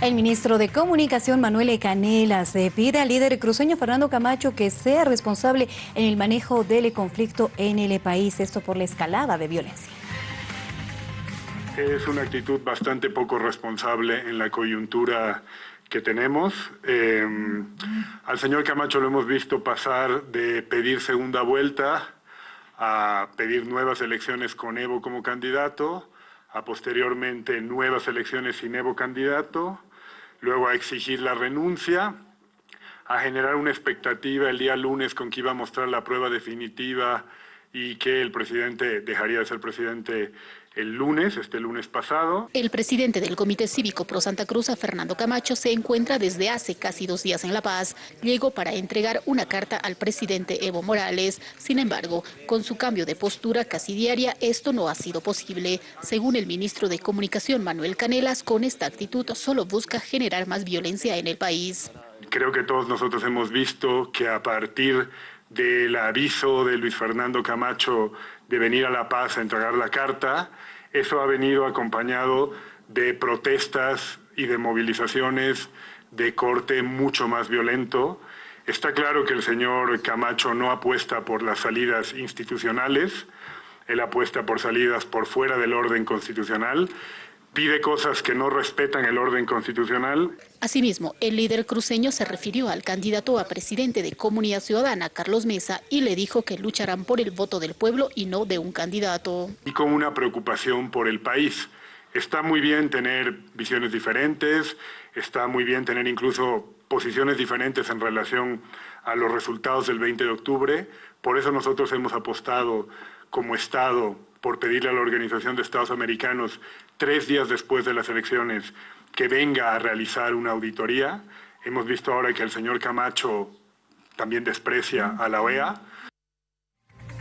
El ministro de Comunicación, Manuel Canelas, pide al líder cruceño Fernando Camacho que sea responsable en el manejo del conflicto en el país, esto por la escalada de violencia. Es una actitud bastante poco responsable en la coyuntura que tenemos. Eh, al señor Camacho lo hemos visto pasar de pedir segunda vuelta a pedir nuevas elecciones con Evo como candidato, a posteriormente nuevas elecciones sin Evo candidato, luego a exigir la renuncia, a generar una expectativa el día lunes con que iba a mostrar la prueba definitiva y que el presidente dejaría de ser presidente el lunes, este lunes pasado. El presidente del Comité Cívico Pro Santa Cruz, Fernando Camacho, se encuentra desde hace casi dos días en La Paz. Llegó para entregar una carta al presidente Evo Morales. Sin embargo, con su cambio de postura casi diaria, esto no ha sido posible. Según el ministro de Comunicación, Manuel Canelas, con esta actitud solo busca generar más violencia en el país. Creo que todos nosotros hemos visto que a partir del aviso de Luis Fernando Camacho de venir a La Paz a entregar la carta, eso ha venido acompañado de protestas y de movilizaciones de corte mucho más violento. Está claro que el señor Camacho no apuesta por las salidas institucionales, él apuesta por salidas por fuera del orden constitucional pide cosas que no respetan el orden constitucional. Asimismo, el líder cruceño se refirió al candidato a presidente de Comunidad Ciudadana, Carlos Mesa, y le dijo que lucharán por el voto del pueblo y no de un candidato. Y con una preocupación por el país. Está muy bien tener visiones diferentes, está muy bien tener incluso posiciones diferentes en relación a los resultados del 20 de octubre. Por eso nosotros hemos apostado como Estado por pedirle a la Organización de Estados Americanos, tres días después de las elecciones, que venga a realizar una auditoría. Hemos visto ahora que el señor Camacho también desprecia a la OEA.